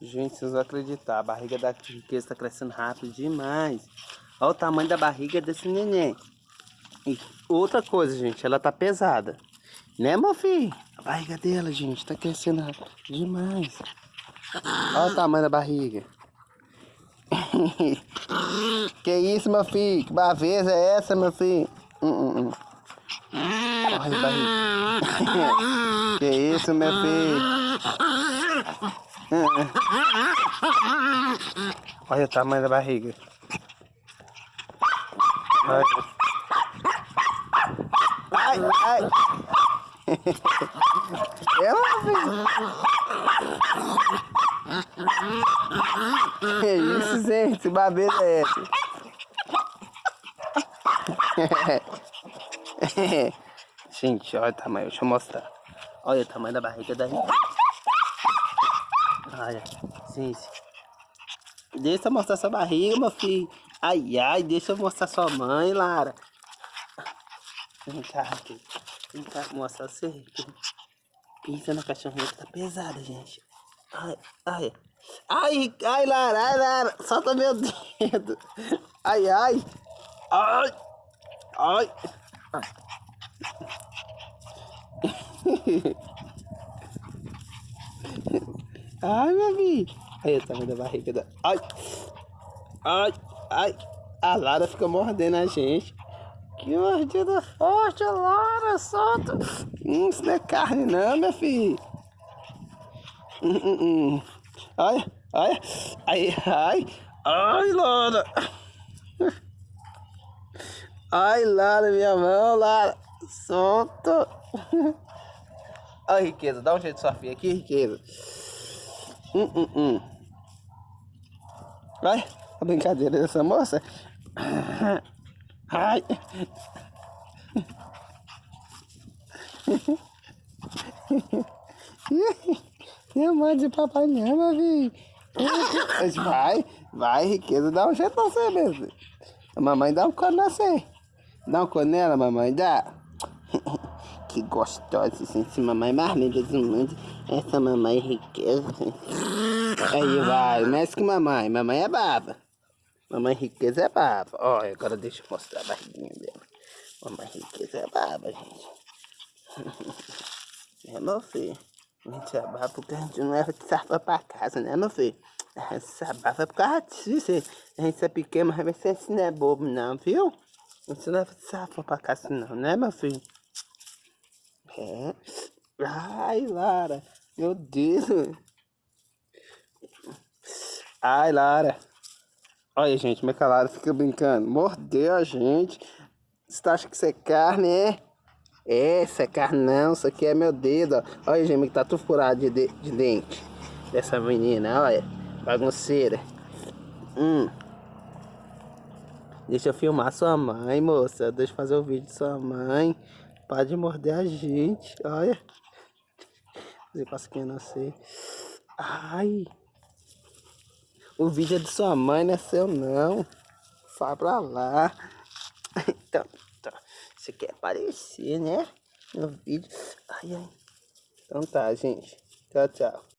Gente, vocês vão acreditar, a barriga da riqueza tá crescendo rápido demais. Olha o tamanho da barriga desse neném. E outra coisa, gente, ela tá pesada. Né, meu filho? A barriga dela, gente, tá crescendo rápido demais. Olha o tamanho da barriga. que isso, meu filho? Que baveza é essa, meu filho? Uh, uh. Olha a barriga. que isso, meu filho? Olha o tamanho da barriga. Olha. Ai, ai. É, meu filho. Que isso, gente? Que babeira é essa? gente, olha o tamanho. Deixa eu mostrar. Olha o tamanho da barriga da gente. Olha, gente. Deixa eu mostrar sua barriga, meu filho. Ai, ai, deixa eu mostrar sua mãe, Lara. Vem cá, aqui. Vem cá mostrar você. Pisa na cachorrinha que tá pesada, gente. Ai, ai. Ai, ai, Lara, ai, Lara. Solta meu dedo. Ai, ai. Ai. Ai. ai. Ai, meu filho. Aí o tamanho da barriga da... Ai. Ai. Ai. A Lara fica mordendo a gente. Que mordida forte, Lara. Solta. Hum, isso não é carne não, meu filho. Hum, hum, hum. Ai. Ai. Ai. Ai. Ai, Lara. Ai, Lara, minha mão, Lara. Solta. Ai, riqueza. Dá um jeito de sua filha aqui, riqueza. Hum, hum, hum. Vai, a brincadeira dessa moça. Ai. Não mãe de papai não, meu filho. Vai, vai, riqueza, dá um jeito na você mesmo. A mamãe dá um cone na você. Dá um cone nela, mamãe, dá. Que gostosa, gente. Mamãe mais mundo. Essa mamãe riqueza. Aí vai, mexe com mamãe. Mamãe é baba. Mamãe riqueza é baba. Olha, agora deixa eu mostrar a barriguinha dela. Mamãe riqueza é baba, gente. É, meu filho. A gente é baba porque a gente não leva de sarpa pra casa, né, meu filho? A gente se abafa por causa disso. A gente é pequeno, mas gente não é bobo, não, viu? Não leva de sarpa pra casa, não, né, meu filho? É. Ai, Lara. Meu Deus. Ai, Lara. Olha, gente, como é que a Lara fica brincando. Mordeu a gente. Você acha que isso é carne, é? É, isso é carne não. Isso aqui é meu dedo, ó. Olha, gente, que tá tudo furado de, de, de dente. Dessa menina, olha. Bagunceira. Hum. Deixa eu filmar sua mãe, moça. Deixa eu fazer o vídeo de sua mãe. Pode morder a gente, olha. Fazer casquinha nascer. Ai. O vídeo é de sua mãe, não é seu não. Vai pra lá. Então, então. Você quer aparecer, né? No vídeo. Ai, ai. Então tá, gente. Tchau, tchau.